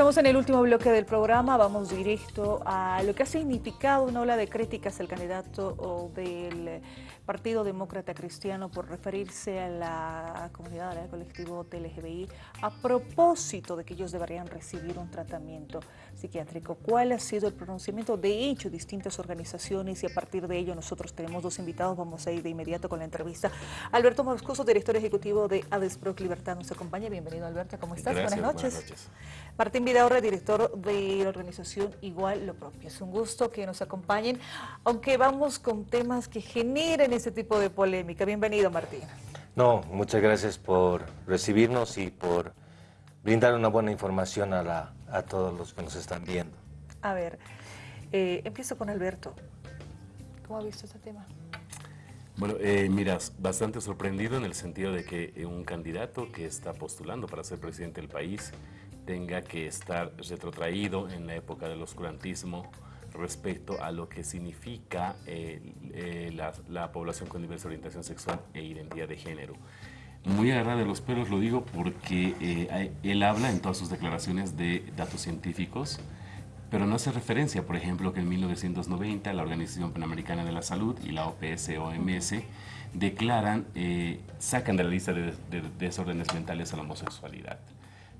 Estamos en el último bloque del programa, vamos directo a lo que ha significado una ola de críticas al candidato del Partido Demócrata Cristiano por referirse a la comunidad, al colectivo LGBI, a propósito de que ellos deberían recibir un tratamiento psiquiátrico. ¿Cuál ha sido el pronunciamiento? De hecho, distintas organizaciones y a partir de ello nosotros tenemos dos invitados, vamos a ir de inmediato con la entrevista. Alberto Moscoso, director ejecutivo de ADESPROC Libertad, nos acompaña. Bienvenido Alberto, ¿cómo estás? buenas, noches. buenas noches. Martín Vidaurre, director de la organización Igual Lo Propio. Es un gusto que nos acompañen, aunque vamos con temas que generen ese tipo de polémica. Bienvenido, Martín. No, muchas gracias por recibirnos y por brindar una buena información a, la, a todos los que nos están viendo. A ver, eh, empiezo con Alberto. ¿Cómo ha visto este tema? Bueno, eh, miras, bastante sorprendido en el sentido de que un candidato que está postulando para ser presidente del país tenga que estar retrotraído en la época del oscurantismo, respecto a lo que significa eh, eh, la, población con diversa orientación sexual e identidad de género. Muy agarrado de los pelos lo digo porque eh, él habla en todas sus declaraciones de datos científicos, pero no hace referencia, por ejemplo, que en 1990 la Organización Panamericana de la Salud y la OPS-OMS declaran, sacan de la lista de desórdenes mentales a la homosexualidad.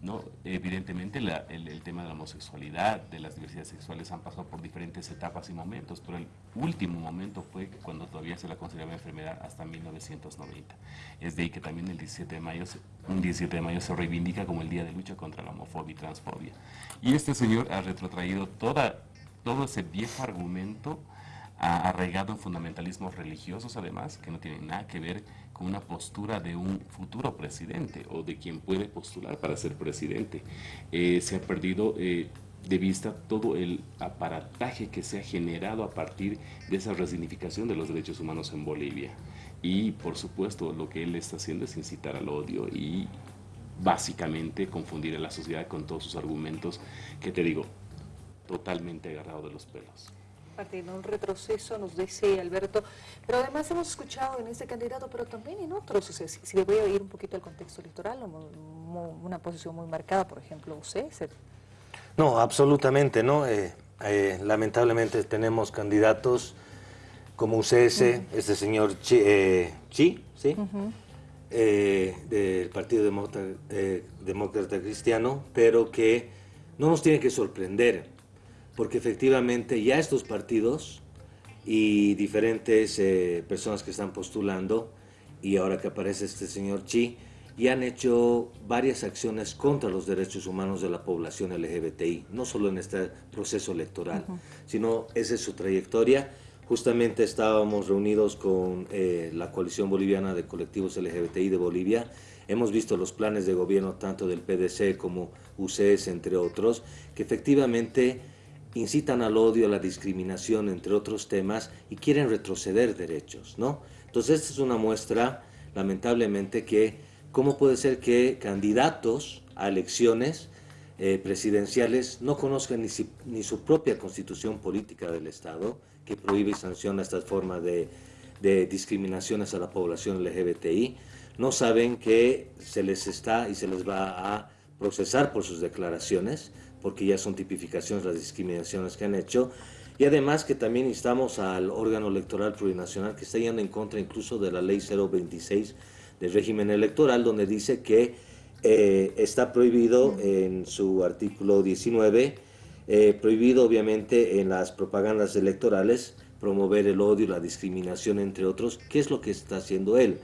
¿No? Evidentemente el, tema de la homosexualidad, de las diversidades sexuales han pasado por diferentes etapas y momentos, pero el último momento fue cuando todavía se la consideraba enfermedad hasta 1990. Es de ahí que también el 17 de mayo, un 17 de mayo se reivindica como el Día de Lucha contra la Homofobia y Transfobia. Y este señor ha retrotraído toda, todo ese viejo argumento arraigado en fundamentalismos religiosos además, que no tienen nada que ver una postura de un futuro presidente o de quien puede postular para ser presidente. Eh, se ha perdido eh, de vista todo el aparataje que se ha generado a partir de esa resignificación de los derechos humanos en Bolivia. Y por supuesto lo que él está haciendo es incitar al odio y básicamente confundir a la sociedad con todos sus argumentos que te digo, totalmente agarrado de los pelos en un retroceso, nos dice Alberto, pero además hemos escuchado en este candidato, pero también en otros, o sea, si, le voy a ir un poquito al contexto electoral, una posición muy marcada, por ejemplo, usted. No, absolutamente, ¿no? Eh, eh, lamentablemente tenemos candidatos como UCS, este señor Chi, eh, ¿sí? del Partido Demócrata, Demócrata Cristiano, pero que no nos tiene que sorprender porque efectivamente ya estos partidos y diferentes eh, personas que están postulando, y ahora que aparece este señor Chi, ya han hecho varias acciones contra los derechos humanos de la población LGBTI, no solo en este proceso electoral, sino esa es su trayectoria. Justamente estábamos reunidos con eh, la coalición boliviana de colectivos LGBTI de Bolivia, hemos visto los planes de gobierno tanto del PDC como UCS, entre otros, que efectivamente incitan al odio, a la discriminación, entre otros temas, y quieren retroceder derechos, ¿no? Entonces, esta es una muestra, lamentablemente, que cómo puede ser que candidatos a elecciones eh, presidenciales no conozcan ni, su propia constitución política del Estado, que prohíbe y sanciona estas formas de, de discriminaciones a la población LGBTI, no saben que se les está y se les va a procesar por sus declaraciones, porque ya son tipificaciones las discriminaciones que han hecho, y además que también instamos al órgano electoral plurinacional que está yendo en contra incluso de la ley 026 del régimen electoral, donde dice que eh, está prohibido en su artículo 19, eh, prohibido obviamente en las propagandas electorales promover el odio, la discriminación, entre otros, ¿qué es lo que está haciendo él?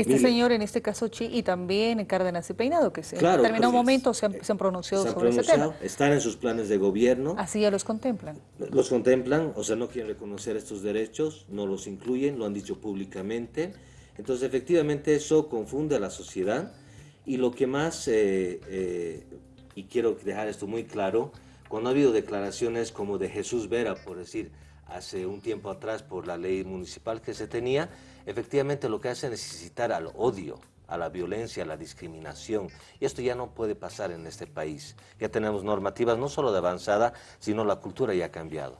Este señor, en este caso Chi, y también Cárdenas y Peinado, que se, en determinado momento se han, pronunciado sobre ese tema. Están en sus planes de gobierno. Así ya los contemplan. Los contemplan, o sea, no quieren reconocer estos derechos, no los incluyen, lo han dicho públicamente. Entonces, efectivamente, eso confunde a la sociedad. Y lo que más, eh, eh, y quiero dejar esto muy claro, cuando ha habido declaraciones como de Jesús Vera, por decir, hace un tiempo atrás por la ley municipal que se tenía, efectivamente lo que hace es necesitar al odio, a la violencia, a la discriminación. Y esto ya no puede pasar en este país. Ya tenemos normativas no solo de avanzada, sino la cultura ya ha cambiado.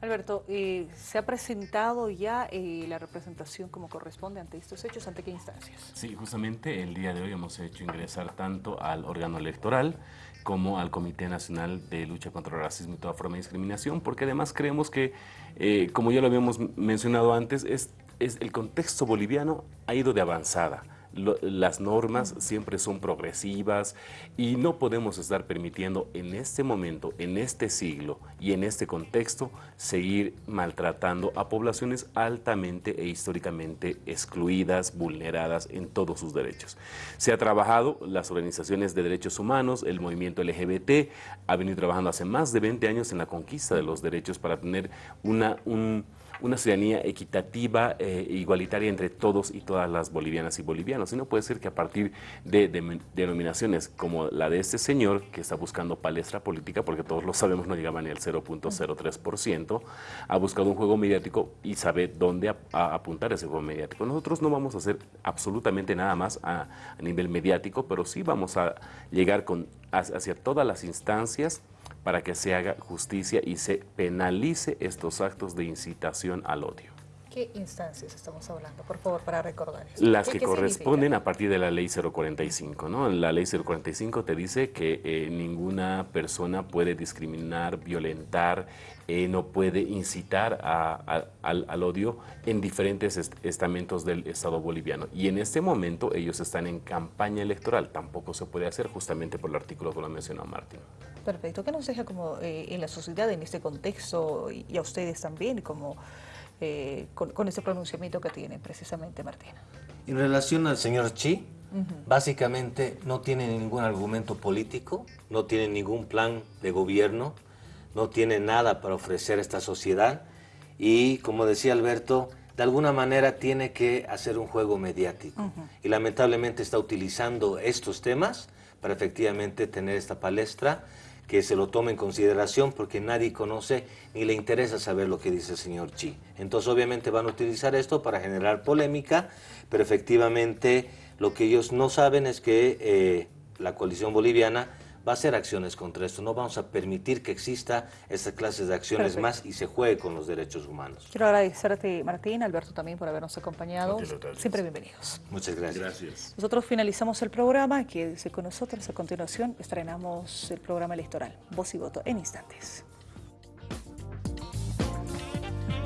Alberto, eh, ¿se ha presentado ya eh, la representación como corresponde ante estos hechos? ¿Ante qué instancias? Sí, justamente el día de hoy hemos hecho ingresar tanto al órgano electoral como al Comité Nacional de Lucha contra el Racismo y toda forma de discriminación, porque además creemos que, eh, como ya lo habíamos mencionado antes, es, es el contexto boliviano ha ido de avanzada las normas siempre son progresivas y no podemos estar permitiendo en este momento, en este siglo y en este contexto seguir maltratando a poblaciones altamente e históricamente excluidas, vulneradas en todos sus derechos. Se ha trabajado, las organizaciones de derechos humanos, el movimiento LGBT ha venido trabajando hace más de 20 años en la conquista de los derechos para tener una, un una ciudadanía equitativa e igualitaria entre todos y todas las bolivianas y bolivianos. Y no puede ser que a partir de, denominaciones como la de este señor, que está buscando palestra política, porque todos lo sabemos, no llegaba ni al 0.03%, ha buscado un juego mediático y sabe dónde apuntar ese juego mediático. Nosotros no vamos a hacer absolutamente nada más a, nivel mediático, pero sí vamos a llegar con, hacia todas las instancias para que se haga justicia y se penalice estos actos de incitación al odio. ¿Qué instancias estamos hablando, por favor, para recordar Las que corresponden a partir de la ley 045, ¿no? La ley 045 te dice que eh, ninguna persona puede discriminar, violentar, eh, no puede incitar al, odio en diferentes estamentos del Estado boliviano. Y en este momento ellos están en campaña electoral, tampoco se puede hacer justamente por el artículo que lo mencionó Martín. Perfecto. ¿Qué nos deja como eh, en la sociedad, en este contexto, y, a ustedes también, como eh, con, ese pronunciamiento que tienen precisamente, Martín? En relación al señor Chi, básicamente no tiene ningún argumento político, no tiene ningún plan de gobierno, no tiene nada para ofrecer a esta sociedad y, como decía Alberto, de alguna manera tiene que hacer un juego mediático. Y lamentablemente está utilizando estos temas para efectivamente tener esta palestra que se lo tome en consideración porque nadie conoce ni le interesa saber lo que dice el señor Chi. Entonces obviamente van a utilizar esto para generar polémica, pero efectivamente lo que ellos no saben es que eh, la coalición boliviana va a hacer acciones contra esto. No vamos a permitir que exista estas clases de acciones más y se juegue con los derechos humanos. Quiero agradecerte, Martín, Alberto también por habernos acompañado. Siempre bienvenidos. Muchas gracias. gracias. Nosotros finalizamos el programa. Quédese con nosotros. A continuación estrenamos el programa electoral Voz y Voto en instantes.